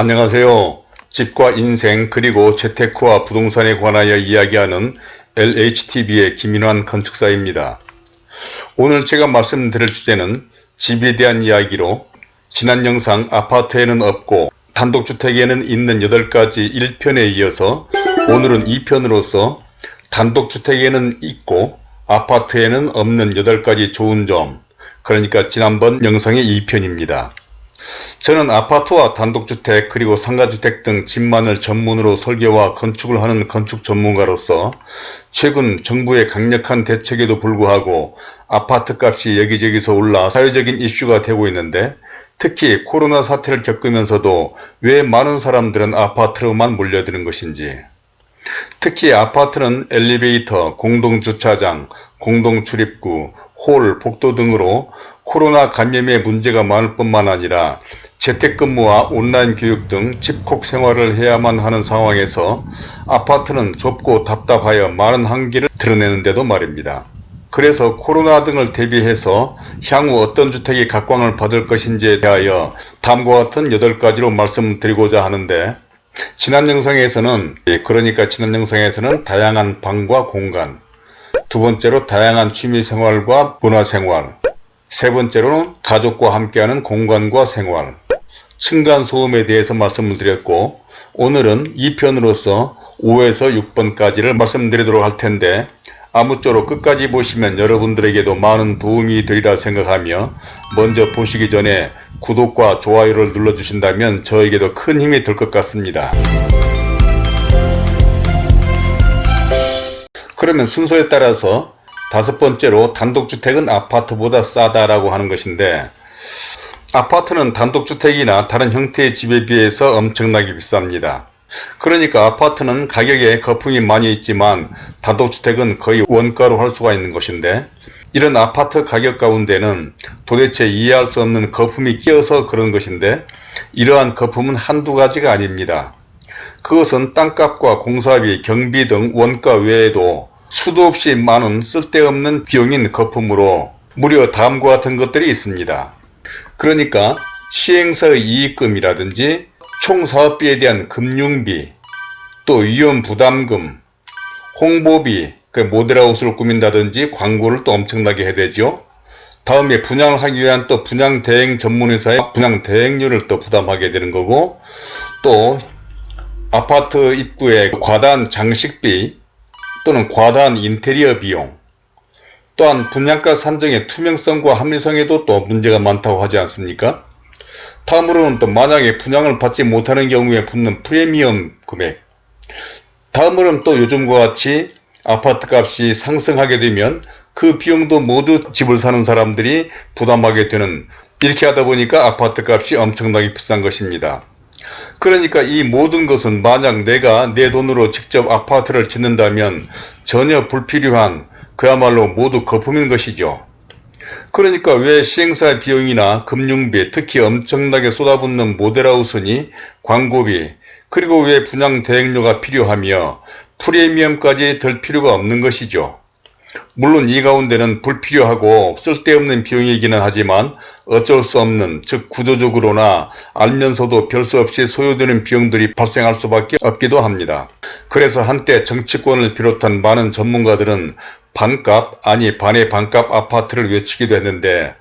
안녕하세요. 집과 인생 그리고 재테크와 부동산에 관하여 이야기하는 LHTV의 김인환 건축사입니다. 오늘 제가 말씀드릴 주제는 집에 대한 이야기로 지난 영상 아파트에는 없고 단독주택에는 있는 8가지 1편에 이어서 오늘은 2편으로서 단독주택에는 있고 아파트에는 없는 8가지 좋은 점 그러니까 지난번 영상의 2편입니다. 저는 아파트와 단독주택 그리고 상가주택 등 집만을 전문으로 설계와 건축을 하는 건축 전문가로서 최근 정부의 강력한 대책에도 불구하고 아파트 값이 여기저기서 올라 사회적인 이슈가 되고 있는데 특히 코로나 사태를 겪으면서도 왜 많은 사람들은 아파트로만 몰려드는 것인지. 특히 아파트는 엘리베이터, 공동주차장, 공동출입구, 홀, 복도 등으로 코로나 감염의 문제가 많을 뿐만 아니라 재택근무와 온라인 교육 등 집콕 생활을 해야만 하는 상황에서 아파트는 좁고 답답하여 많은 한계를 드러내는데도 말입니다. 그래서 코로나 등을 대비해서 향후 어떤 주택이 각광을 받을 것인지에 대하여 다음과 같은 8가지로 말씀드리고자 하는데 지난 영상에서는 예, 그러니까 지난 영상에서는 다양한 방과 공간 두 번째로 다양한 취미생활과 문화생활 세 번째로는 가족과 함께하는 공간과 생활 층간소음에 대해서 말씀을 드렸고 오늘은 2편으로서 5에서 6번까지를 말씀드리도록 할 텐데 아무쪼록 끝까지 보시면 여러분들에게도 많은 도움이 되리라 생각하며 먼저 보시기 전에 구독과 좋아요를 눌러주신다면 저에게도 큰 힘이 될 것 같습니다. 그러면 순서에 따라서 다섯 번째로 단독주택은 아파트보다 싸다라고 하는 것인데 아파트는 단독주택이나 다른 형태의 집에 비해서 엄청나게 비쌉니다. 그러니까 아파트는 가격에 거품이 많이 있지만 단독주택은 거의 원가로 할 수가 있는 것인데 이런 아파트 가격 가운데는 도대체 이해할 수 없는 거품이 끼어서 그런 것인데 이러한 거품은 한두 가지가 아닙니다. 그것은 땅값과 공사비, 경비 등 원가 외에도 수도 없이 많은 쓸데없는 비용인 거품으로 무려 다음과 같은 것들이 있습니다. 그러니까 시행사의 이익금이라든지 총사업비에 대한 금융비, 또 위험부담금, 홍보비, 그 모델하우스를 꾸민다든지 광고를 또 엄청나게 해야 되죠. 다음에 분양을 하기 위한 또 분양 대행 전문회사의 분양 대행료를 또 부담하게 되는 거고 또 아파트 입구에 과다한 장식비 또는 과다한 인테리어 비용 또한 분양가 산정의 투명성과 합리성에도 또 문제가 많다고 하지 않습니까? 다음으로는 또 만약에 분양을 받지 못하는 경우에 붙는 프리미엄 금액 다음으로는 또 요즘과 같이 아파트 값이 상승하게 되면 그 비용도 모두 집을 사는 사람들이 부담하게 되는 이렇게 하다 보니까 아파트 값이 엄청나게 비싼 것입니다. 그러니까 이 모든 것은 만약 내가 내 돈으로 직접 아파트를 짓는다면 전혀 불필요한 그야말로 모두 거품인 것이죠. 그러니까 왜 시행사 비용이나 금융비 특히 엄청나게 쏟아붓는 모델하우스니 광고비 그리고 왜 분양 대행료가 필요하며 프리미엄까지 들 필요가 없는 것이죠. 물론 이 가운데는 불필요하고 쓸데없는 비용이기는 하지만 어쩔 수 없는 즉 구조적으로나 알면서도 별수 없이 소요되는 비용들이 발생할 수밖에 없기도 합니다. 그래서 한때 정치권을 비롯한 많은 전문가들은 반값 아니 반의 반값 아파트를 외치기도 했는데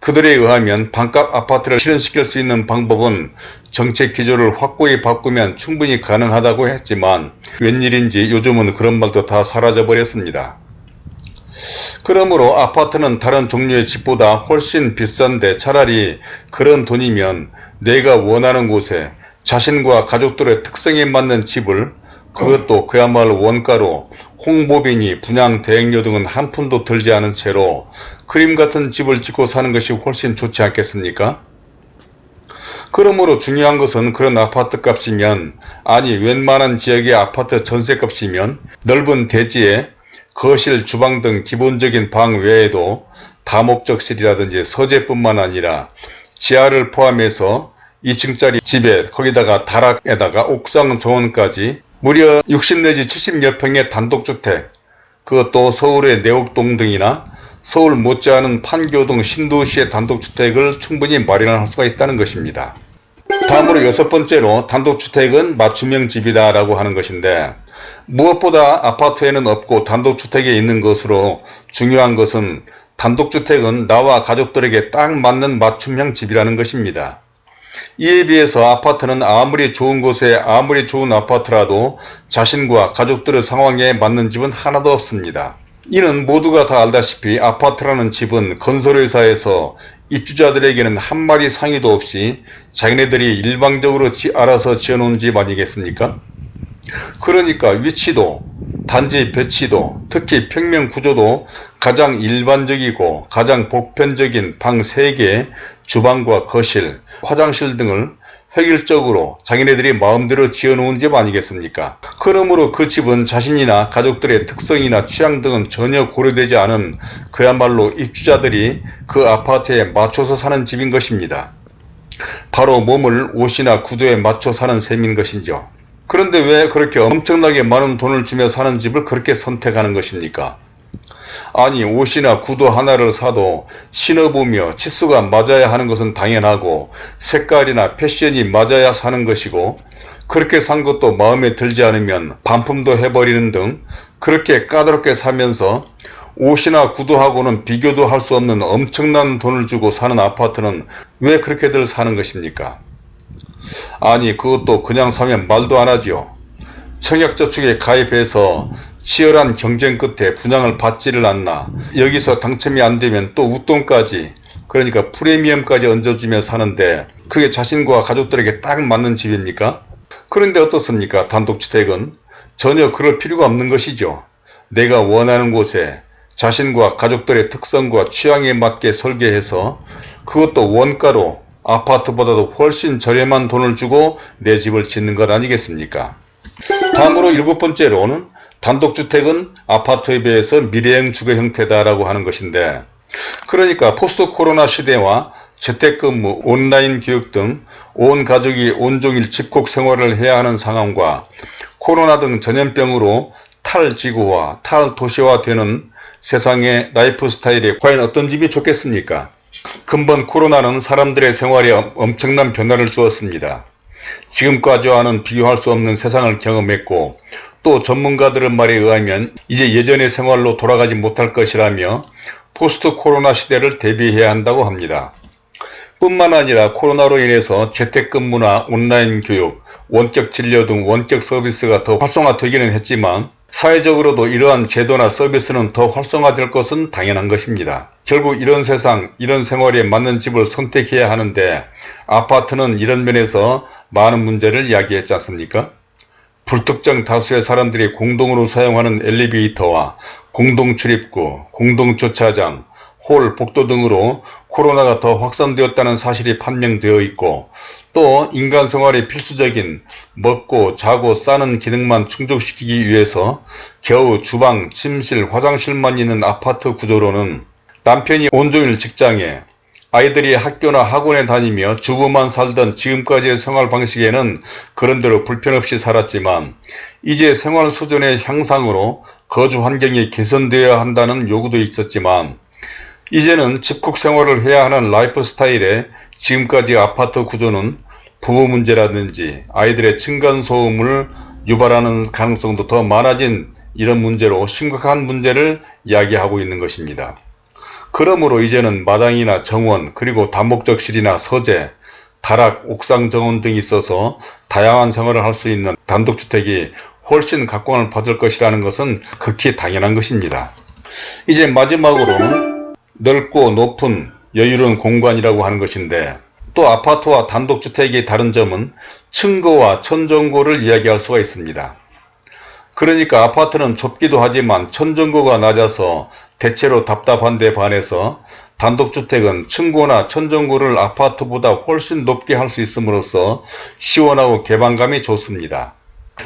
그들에 의하면 반값 아파트를 실현시킬 수 있는 방법은 정책 기조를 확고히 바꾸면 충분히 가능하다고 했지만 웬일인지 요즘은 그런 말도 다 사라져 버렸습니다. 그러므로 아파트는 다른 종류의 집보다 훨씬 비싼데 차라리 그런 돈이면 내가 원하는 곳에 자신과 가족들의 특성에 맞는 집을 그것도 그야말로 원가로 홍보비니 분양 대행료 등은 한 푼도 들지 않은 채로 그림 같은 집을 짓고 사는 것이 훨씬 좋지 않겠습니까? 그러므로 중요한 것은 그런 아파트 값이면 아니 웬만한 지역의 아파트 전세 값이면 넓은 대지에 거실, 주방 등 기본적인 방 외에도 다목적실이라든지 서재뿐만 아니라 지하를 포함해서 2층짜리 집에 거기다가 다락에다가 옥상 정원까지 무려 60 내지 70여 평의 단독주택 그것도 서울의 내곡동 등이나 서울 못지않은 판교 등 신도시의 단독주택을 충분히 마련할 수가 있다는 것입니다. 다음으로 여섯 번째로 단독주택은 맞춤형 집이다 라고 하는 것인데 무엇보다 아파트에는 없고 단독주택에 있는 것으로 중요한 것은 단독주택은 나와 가족들에게 딱 맞는 맞춤형 집이라는 것입니다. 이에 비해서 아파트는 아무리 좋은 곳에 아무리 좋은 아파트라도 자신과 가족들의 상황에 맞는 집은 하나도 없습니다. 이는 모두가 다 알다시피 아파트라는 집은 건설회사에서 입주자들에게는 한 마리 상의도 없이 자기네들이 일방적으로 지, 알아서 지어놓은 집 아니겠습니까? 그러니까 위치도 단지 배치도 특히 평면 구조도 가장 일반적이고 가장 보편적인 방 3개, 주방과 거실, 화장실 등을 획일적으로 자기네들이 마음대로 지어놓은 집 아니겠습니까? 그러므로 그 집은 자신이나 가족들의 특성이나 취향 등은 전혀 고려되지 않은 그야말로 입주자들이 그 아파트에 맞춰서 사는 집인 것입니다. 바로 몸을 옷이나 구두에 맞춰 사는 셈인 것이죠. 그런데 왜 그렇게 엄청나게 많은 돈을 주며 사는 집을 그렇게 선택하는 것입니까? 아니 옷이나 구두 하나를 사도 신어보며 치수가 맞아야 하는 것은 당연하고 색깔이나 패션이 맞아야 사는 것이고 그렇게 산 것도 마음에 들지 않으면 반품도 해버리는 등 그렇게 까다롭게 사면서 옷이나 구두하고는 비교도 할 수 없는 엄청난 돈을 주고 사는 아파트는 왜 그렇게들 사는 것입니까? 아니 그것도 그냥 사면 말도 안 하지요. 청약저축에 가입해서 치열한 경쟁 끝에 분양을 받지를 않나 여기서 당첨이 안되면 또 웃돈까지 그러니까 프리미엄까지 얹어주며 사는데 그게 자신과 가족들에게 딱 맞는 집입니까? 그런데 어떻습니까? 단독주택은 전혀 그럴 필요가 없는 것이죠. 내가 원하는 곳에 자신과 가족들의 특성과 취향에 맞게 설계해서 그것도 원가로 아파트보다도 훨씬 저렴한 돈을 주고 내 집을 짓는 것 아니겠습니까? 다음으로 일곱 번째로는 단독주택은 아파트에 비해서 미래형 주거 형태다라고 하는 것인데 그러니까 포스트 코로나 시대와 재택근무, 온라인 교육 등 온 가족이 온종일 집콕 생활을 해야 하는 상황과 코로나 등 전염병으로 탈지구화, 탈도시화되는 세상의 라이프 스타일에 과연 어떤 집이 좋겠습니까? 이번 코로나는 사람들의 생활에 엄청난 변화를 주었습니다. 지금까지와는 비교할 수 없는 세상을 경험했고 또 전문가들의 말에 의하면 이제 예전의 생활로 돌아가지 못할 것이라며 포스트 코로나 시대를 대비해야 한다고 합니다. 뿐만 아니라 코로나로 인해서 재택근무나 온라인 교육, 원격 진료 등 원격 서비스가 더 활성화되기는 했지만 사회적으로도 이러한 제도나 서비스는 더 활성화될 것은 당연한 것입니다. 결국 이런 세상, 이런 생활에 맞는 집을 선택해야 하는데 아파트는 이런 면에서 많은 문제를 이야기했지 않습니까? 불특정 다수의 사람들이 공동으로 사용하는 엘리베이터와 공동 출입구, 공동 주차장, 홀, 복도 등으로 코로나가 더 확산되었다는 사실이 판명되어 있고 또 인간 생활에 필수적인 먹고 자고 싸는 기능만 충족시키기 위해서 겨우 주방, 침실, 화장실만 있는 아파트 구조로는 남편이 온종일 직장에 아이들이 학교나 학원에 다니며 주부만 살던 지금까지의 생활 방식에는 그런대로 불편 없이 살았지만 이제 생활 수준의 향상으로 거주 환경이 개선되어야 한다는 요구도 있었지만 이제는 집콕 생활을 해야 하는 라이프 스타일에 지금까지 아파트 구조는 부부 문제라든지 아이들의 층간소음을 유발하는 가능성도 더 많아진 이런 문제로 심각한 문제를 이야기하고 있는 것입니다. 그러므로 이제는 마당이나 정원 그리고 다목적실이나 서재, 다락, 옥상 정원 등이 있어서 다양한 생활을 할 수 있는 단독주택이 훨씬 각광을 받을 것이라는 것은 극히 당연한 것입니다. 이제 마지막으로는 넓고 높은 여유로운 공간이라고 하는 것인데 또 아파트와 단독주택의 다른 점은 층고와 천정고를 이야기할 수가 있습니다. 그러니까 아파트는 좁기도 하지만 천정고가 낮아서 대체로 답답한 데 반해서 단독주택은 층고나 천정고를 아파트보다 훨씬 높게 할 수 있음으로써 시원하고 개방감이 좋습니다.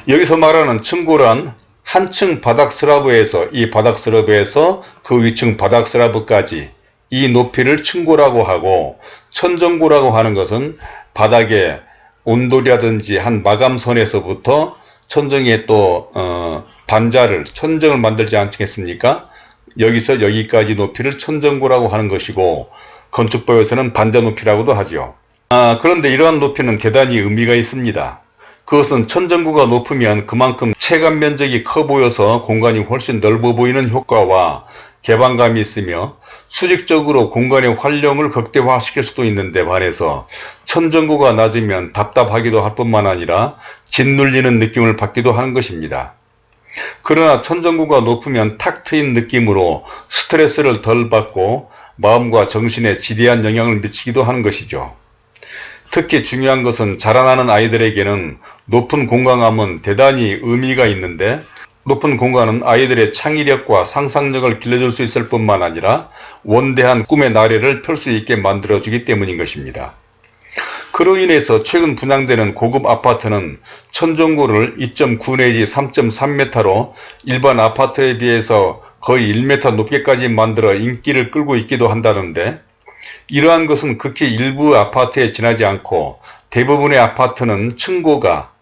여기서 말하는 층고란 한층 바닥 슬라브에서 이 바닥 슬라브에서 그 위층 바닥 슬라브까지 이 높이를 층고라고 하고 천정고라고 하는 것은 바닥에 온돌이라든지 한 마감선에서부터 천정에 또 어, 반자를 천정을 만들지 않겠습니까? 여기서 여기까지 높이를 천정고라고 하는 것이고 건축법에서는 반자 높이라고도 하죠. 아, 그런데 이러한 높이는 대단히 의미가 있습니다. 그것은 천정구가 높으면 그만큼 체감 면적이 커 보여서 공간이 훨씬 넓어 보이는 효과와 개방감이 있으며 수직적으로 공간의 활용을 극대화시킬 수도 있는데 반해서 천정구가 낮으면 답답하기도 할 뿐만 아니라 짓눌리는 느낌을 받기도 하는 것입니다. 그러나 천정구가 높으면 탁 트인 느낌으로 스트레스를 덜 받고 마음과 정신에 지대한 영향을 미치기도 하는 것이죠. 특히 중요한 것은 자라나는 아이들에게는 높은 공간감은 대단히 의미가 있는데 높은 공간은 아이들의 창의력과 상상력을 길러줄 수 있을 뿐만 아니라 원대한 꿈의 나래를 펼 수 있게 만들어주기 때문인 것입니다. 그로 인해서 최근 분양되는 고급 아파트는 천정고를 2.9 내지 3.3m로 일반 아파트에 비해서 거의 1m 높게까지 만들어 인기를 끌고 있기도 한다는데 이러한 것은 극히 일부 아파트에 지나지 않고 대부분의 아파트는 층고가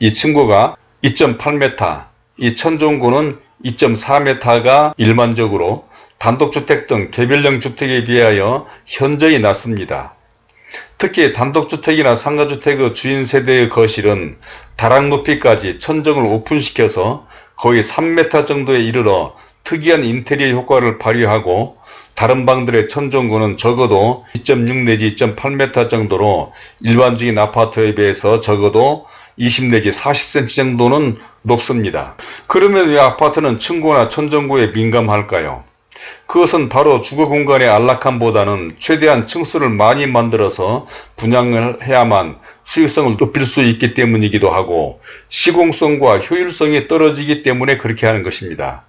이 층고가 2.8m 이 천정고는 2.4m가 일반적으로 단독주택 등 개별형 주택에 비하여 현저히 낮습니다. 특히 단독주택이나 상가주택의 주인 세대의 거실은 다락 높이까지 천정을 오픈시켜서 거의 3m 정도에 이르러 특이한 인테리어 효과를 발휘하고 다른 방들의 천정구는 적어도 2.6 내지 2.8m 정도로 일반적인 아파트에 비해서 적어도 20 내지 40cm 정도는 높습니다. 그러면 왜 아파트는 층고나 천정구에 민감할까요? 그것은 바로 주거 공간의 안락함보다는 최대한 층수를 많이 만들어서 분양을 해야만 수익성을 높일 수 있기 때문이기도 하고 시공성과 효율성이 떨어지기 때문에 그렇게 하는 것입니다.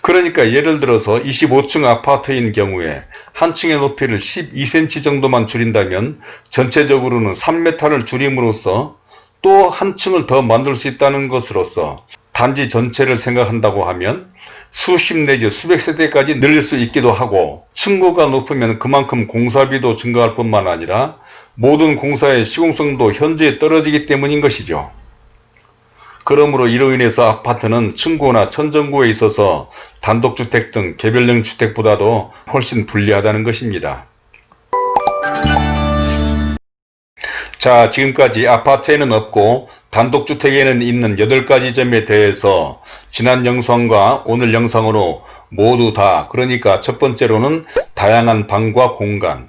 그러니까 예를 들어서 25층 아파트인 경우에 한 층의 높이를 12cm 정도만 줄인다면 전체적으로는 3m를 줄임으로써 또 한 층을 더 만들 수 있다는 것으로서 단지 전체를 생각한다고 하면 수십 내지 수백 세대까지 늘릴 수 있기도 하고 층고가 높으면 그만큼 공사비도 증가할 뿐만 아니라 모든 공사의 시공성도 현저히 떨어지기 때문인 것이죠. 그러므로 이로 인해서 아파트는 층고나 천정고에 있어서 단독주택 등 개별형 주택보다도 훨씬 불리하다는 것입니다. 자 지금까지 아파트에는 없고 단독주택에는 있는 8가지 점에 대해서 지난 영상과 오늘 영상으로 모두 다 그러니까 첫 번째로는 다양한 방과 공간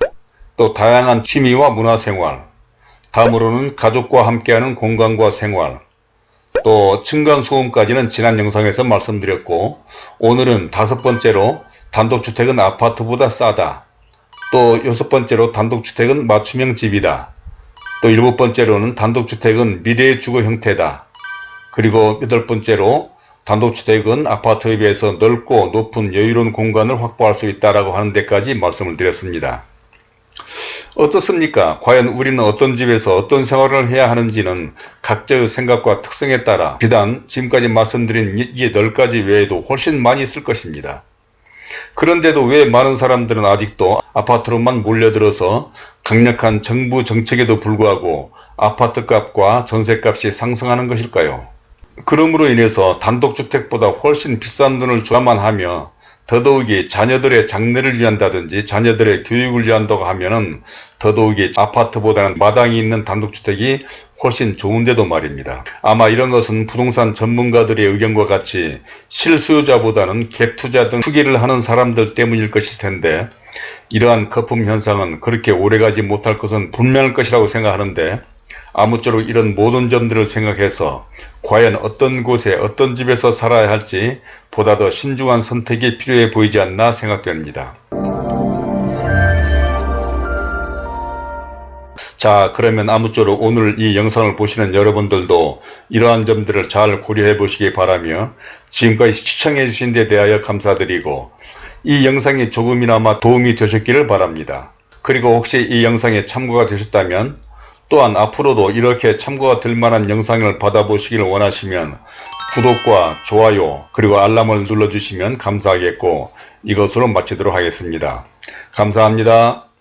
또 다양한 취미와 문화생활 다음으로는 가족과 함께하는 공간과 생활 또 층간소음까지는 지난 영상에서 말씀드렸고 오늘은 다섯 번째로 단독주택은 아파트보다 싸다 또 여섯 번째로 단독주택은 맞춤형 집이다 또 일곱 번째로는 단독주택은 미래의 주거 형태다 그리고 여덟 번째로 단독주택은 아파트에 비해서 넓고 높은 여유로운 공간을 확보할 수 있다고 하는 데까지 말씀을 드렸습니다. 어떻습니까? 과연 우리는 어떤 집에서 어떤 생활을 해야 하는지는 각자의 생각과 특성에 따라 비단 지금까지 말씀드린 이 10가지 외에도 훨씬 많이 있을 것입니다. 그런데도 왜 많은 사람들은 아직도 아파트로만 몰려들어서 강력한 정부 정책에도 불구하고 아파트값과 전세값이 상승하는 것일까요? 그러므로 인해서 단독주택보다 훨씬 비싼 돈을 줘야만 하며 더더욱이 자녀들의 장래를 위한다든지 자녀들의 교육을 위한다고 하면은 더더욱이 아파트보다는 마당이 있는 단독주택이 훨씬 좋은데도 말입니다. 아마 이런 것은 부동산 전문가들의 의견과 같이 실수요자보다는 갭투자 등 투기를 하는 사람들 때문일 것일 텐데 이러한 거품 현상은 그렇게 오래가지 못할 것은 분명할 것이라고 생각하는데 아무쪼록 이런 모든 점들을 생각해서 과연 어떤 곳에 어떤 집에서 살아야 할지 보다 더 신중한 선택이 필요해 보이지 않나 생각됩니다. 자 그러면 아무쪼록 오늘 이 영상을 보시는 여러분들도 이러한 점들을 잘 고려해 보시기 바라며 지금까지 시청해 주신 데 대하여 감사드리고 이 영상이 조금이나마 도움이 되셨기를 바랍니다. 그리고 혹시 이 영상에 참고가 되셨다면 또한 앞으로도 이렇게 참고가 될 만한 영상을 받아보시길 원하시면 구독과 좋아요 그리고 알람을 눌러주시면 감사하겠고 이것으로 마치도록 하겠습니다. 감사합니다.